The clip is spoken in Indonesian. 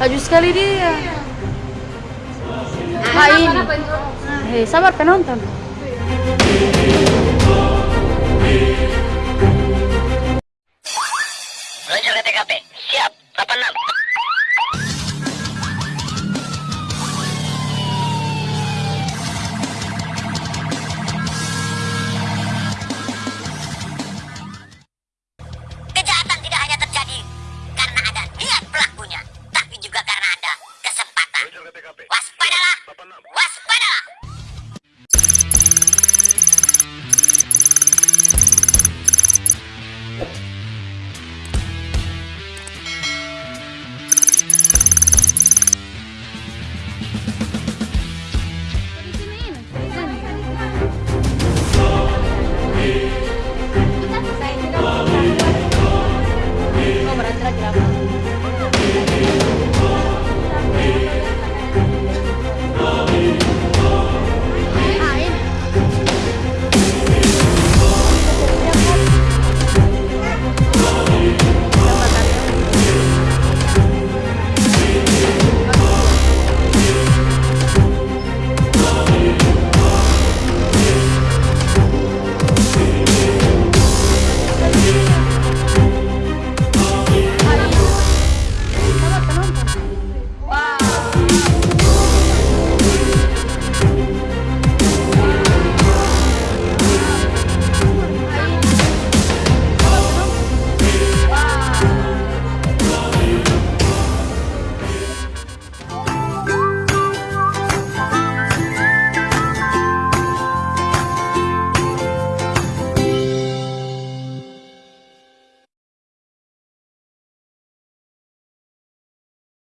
Laju sekali dia. Ah, ini. Hei, sabar penonton. Meluncur TKP. Siap. up it.